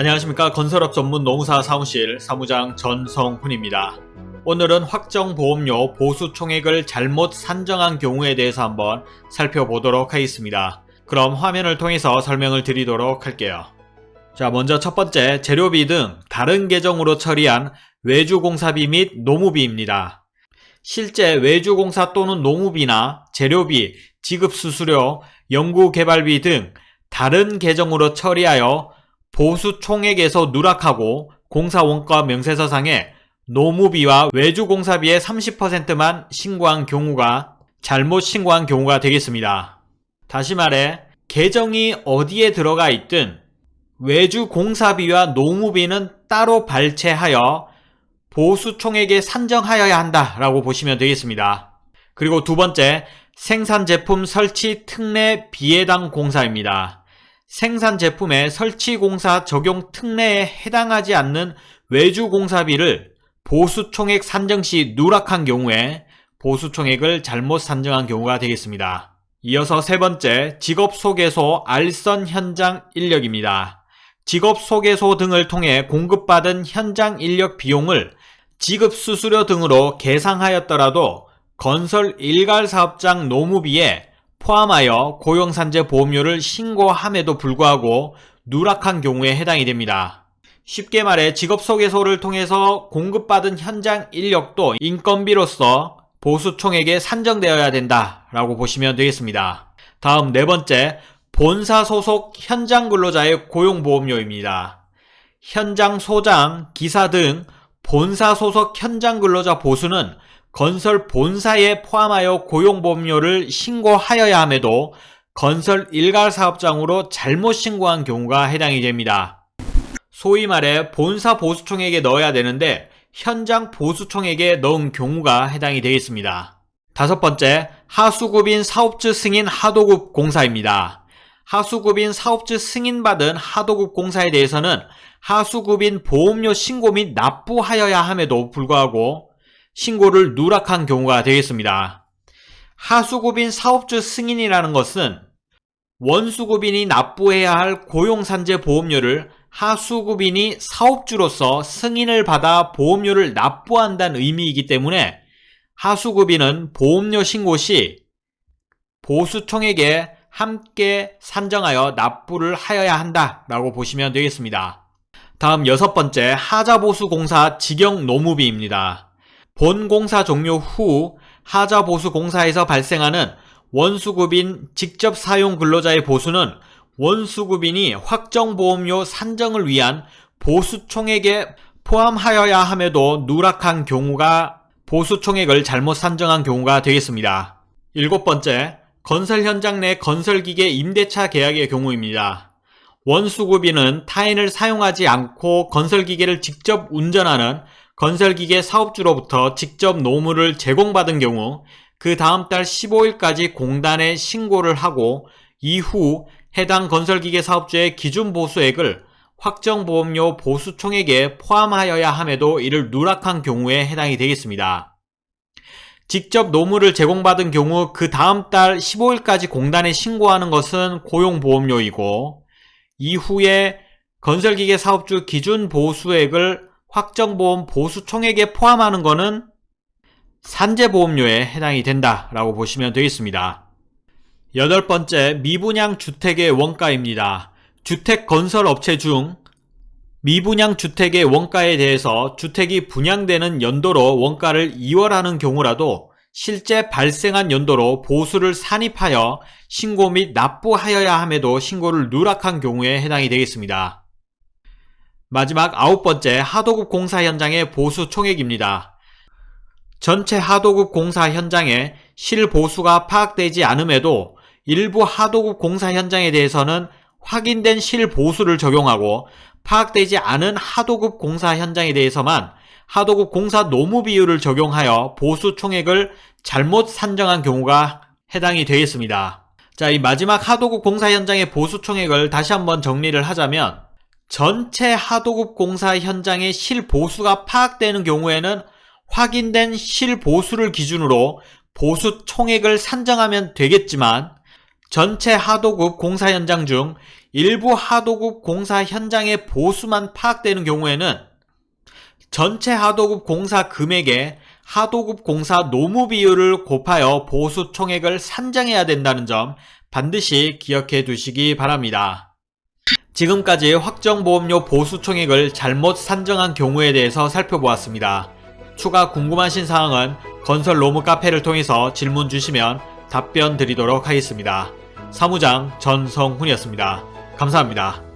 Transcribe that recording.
안녕하십니까 건설업 전문 농사 사무실 사무장 전성훈입니다. 오늘은 확정보험료 보수 총액을 잘못 산정한 경우에 대해서 한번 살펴보도록 하겠습니다. 그럼 화면을 통해서 설명을 드리도록 할게요. 자 먼저 첫 번째 재료비 등 다른 계정으로 처리한 외주공사비 및 노무비입니다. 실제 외주공사 또는 노무비나 재료비, 지급수수료, 연구개발비 등 다른 계정으로 처리하여 보수 총액에서 누락하고 공사원가 명세서상에 노무비와 외주공사비의 30%만 신고한 경우가 잘못 신고한 경우가 되겠습니다. 다시 말해 계정이 어디에 들어가 있든 외주공사비와 노무비는 따로 발췌하여 보수 총액에 산정하여야 한다라고 보시면 되겠습니다. 그리고 두 번째 생산 제품 설치 특례 비해당 공사입니다. 생산 제품의 설치 공사 적용 특례에 해당하지 않는 외주 공사비를 보수 총액 산정 시 누락한 경우에 보수 총액을 잘못 산정한 경우가 되겠습니다. 이어서 세 번째 직업 소개소 알선 현장 인력입니다. 직업 소개소 등을 통해 공급받은 현장 인력 비용을 지급 수수료 등으로 계상하였더라도 건설 일괄 사업장 노무비에 포함하여 고용산재 보험료를 신고함에도 불구하고 누락한 경우에 해당이 됩니다. 쉽게 말해 직업소개소를 통해서 공급받은 현장 인력도 인건비로서 보수총액에 산정되어야 된다라고 보시면 되겠습니다. 다음 네 번째 본사 소속 현장 근로자의 고용보험료입니다. 현장 소장, 기사 등 본사 소속 현장 근로자 보수는 건설 본사에 포함하여 고용보험료를 신고하여야 함에도 건설 일괄 사업장으로 잘못 신고한 경우가 해당이 됩니다. 소위 말해 본사 보수총액에 넣어야 되는데 현장 보수총액에 넣은 경우가 해당이 되겠습니다. 다섯 번째, 하수급인 사업주 승인 하도급 공사입니다. 하수급인 사업주 승인받은 하도급 공사에 대해서는 하수급인 보험료 신고 및 납부하여야 함에도 불구하고 신고를 누락한 경우가 되겠습니다. 하수급인 사업주 승인이라는 것은 원수급인이 납부해야 할 고용산재 보험료를 하수급인이 사업주로서 승인을 받아 보험료를 납부한다는 의미이기 때문에 하수급인은 보험료 신고 시 보수총액에 함께 산정하여 납부를 하여야 한다 라고 보시면 되겠습니다. 다음 여섯 번째 하자보수공사 직영 노무비입니다. 본 공사 종료 후 하자 보수 공사에서 발생하는 원수급인 직접 사용 근로자의 보수는 원수급인이 확정보험료 산정을 위한 보수총액에 포함하여야 함에도 누락한 경우가 보수총액을 잘못 산정한 경우가 되겠습니다. 일곱 번째, 건설 현장 내 건설기계 임대차 계약의 경우입니다. 원수급인은 타인을 사용하지 않고 건설기계를 직접 운전하는 건설기계 사업주로부터 직접 노무를 제공받은 경우 그 다음 달 15일까지 공단에 신고를 하고 이후 해당 건설기계 사업주의 기준 보수액을 확정보험료 보수총액에 포함하여야 함에도 이를 누락한 경우에 해당이 되겠습니다. 직접 노무를 제공받은 경우 그 다음 달 15일까지 공단에 신고하는 것은 고용보험료이고 이후에 건설기계 사업주 기준 보수액을 확정보험 보수 총액에 포함하는 것은 산재보험료에 해당이 된다라고 보시면 되겠습니다. 여덟 번째 미분양 주택의 원가입니다. 주택 건설 업체 중 미분양 주택의 원가에 대해서 주택이 분양되는 연도로 원가를 이월하는 경우라도 실제 발생한 연도로 보수를 산입하여 신고 및 납부하여야 함에도 신고를 누락한 경우에 해당이 되겠습니다. 마지막 아홉 번째 하도급 공사 현장의 보수 총액입니다. 전체 하도급 공사 현장에 실보수가 파악되지 않음에도 일부 하도급 공사 현장에 대해서는 확인된 실보수를 적용하고 파악되지 않은 하도급 공사 현장에 대해서만 하도급 공사 노무 비율을 적용하여 보수 총액을 잘못 산정한 경우가 해당이 되겠습니다. 자, 이 마지막 하도급 공사 현장의 보수 총액을 다시 한번 정리를 하자면 전체 하도급 공사 현장의 실보수가 파악되는 경우에는 확인된 실보수를 기준으로 보수 총액을 산정하면 되겠지만 전체 하도급 공사 현장 중 일부 하도급 공사 현장의 보수만 파악되는 경우에는 전체 하도급 공사 금액에 하도급 공사 노무 비율을 곱하여 보수 총액을 산정해야 된다는 점 반드시 기억해 두시기 바랍니다. 지금까지 확정보험료 보수 총액을 잘못 산정한 경우에 대해서 살펴보았습니다. 추가 궁금하신 사항은 건설 로무 카페를 통해서 질문 주시면 답변 드리도록 하겠습니다. 사무장 전성훈이었습니다. 감사합니다.